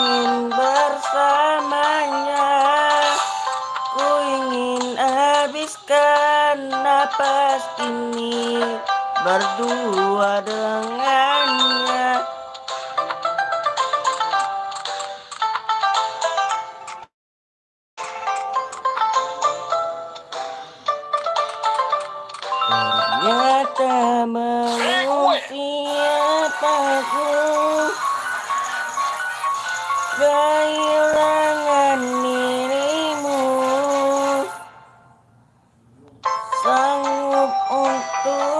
ingin bersamanya. Ku ingin habiskan napas ini Berdua dengannya Sanggup untukmu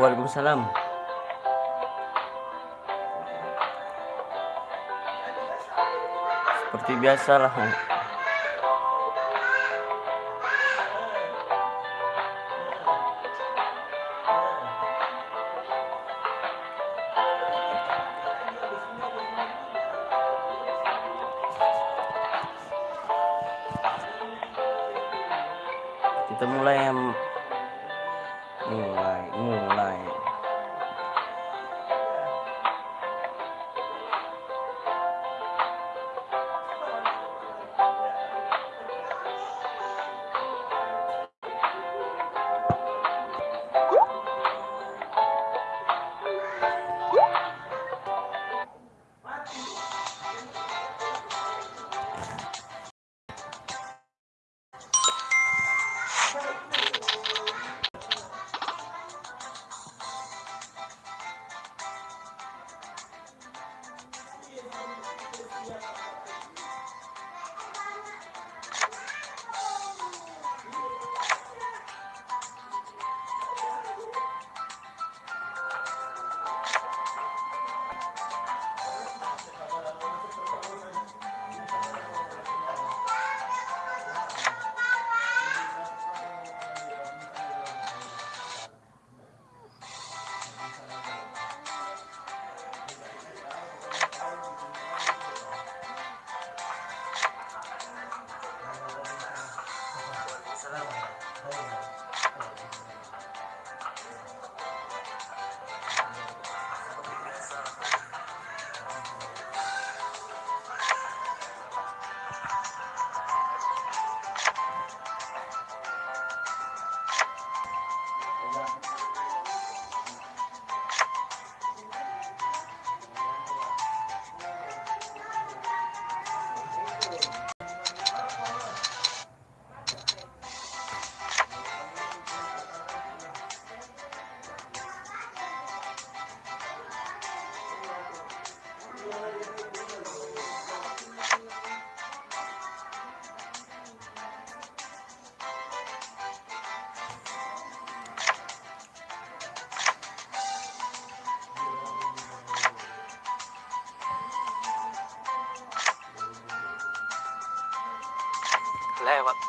Waalaikumsalam. Seperti biasa lah. Kita mulai mulai mulai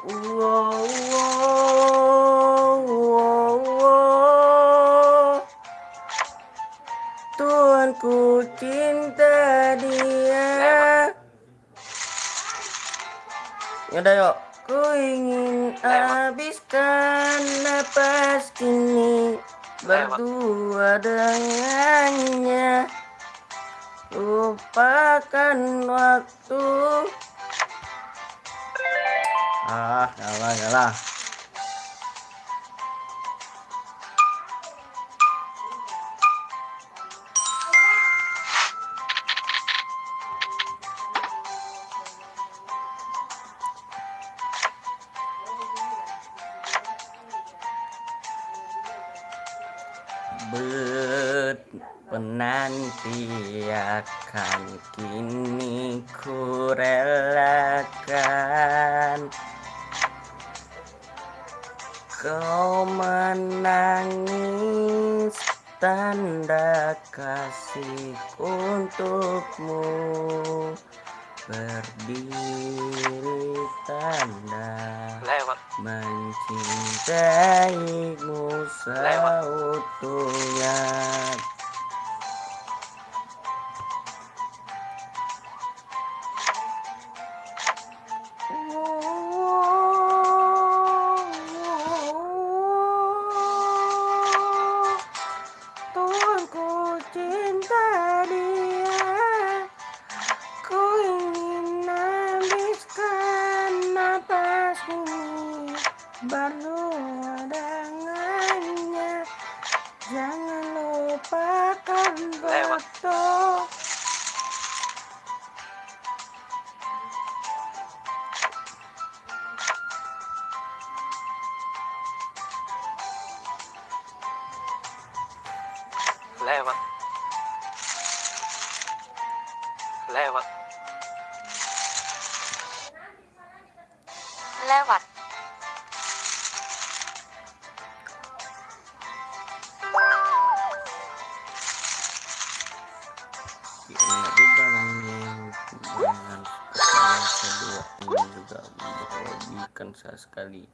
Wow, wow, wow. Tuanku cinta dia. Yaudah yuk. Ku ingin habiskan napas kini berdua dengannya. Lupakan waktu. Ah, yalah, yalah. penantiakan kini ku relakan Kau menangis tanda kasih untukmu. Berdiri tanda lewat Mencintaimu seutuhnya lupakan Lewat. Kedua ini juga merugikan saya sekali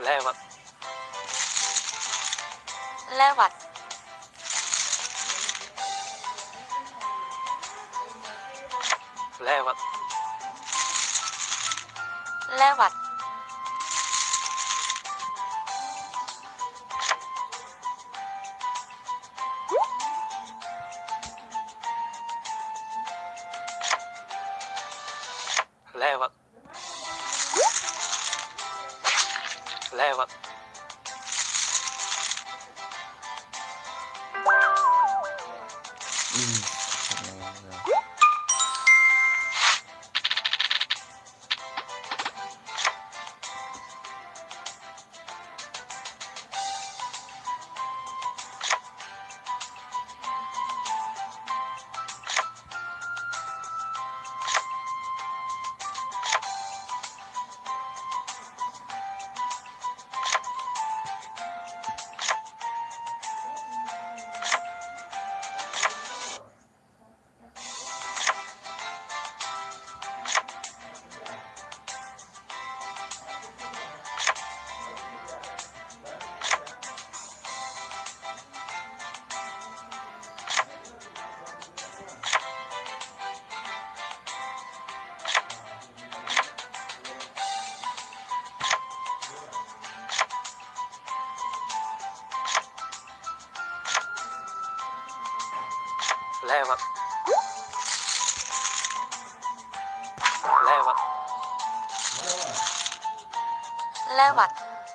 lewat lewat lewat lewat lewat mm.